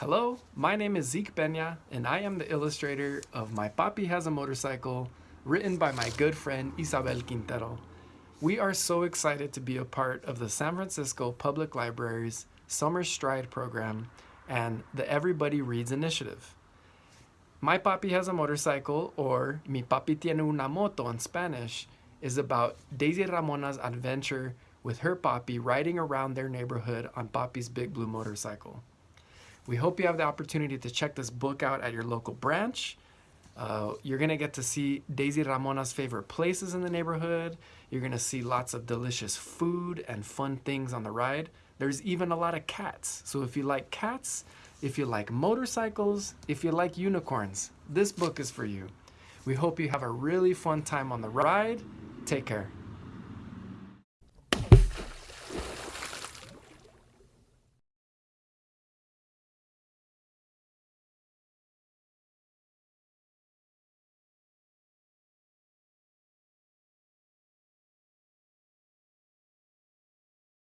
Hello, my name is Zeke Peña, and I am the illustrator of My Papi Has a Motorcycle, written by my good friend Isabel Quintero. We are so excited to be a part of the San Francisco Public Library's Summer Stride program and the Everybody Reads initiative. My Papi Has a Motorcycle, or Mi Papi Tiene una Moto in Spanish, is about Daisy Ramona's adventure with her papi riding around their neighborhood on Papi's Big Blue motorcycle. We hope you have the opportunity to check this book out at your local branch. Uh, you're gonna get to see Daisy Ramona's favorite places in the neighborhood. You're gonna see lots of delicious food and fun things on the ride. There's even a lot of cats. So if you like cats, if you like motorcycles, if you like unicorns, this book is for you. We hope you have a really fun time on the ride. Take care.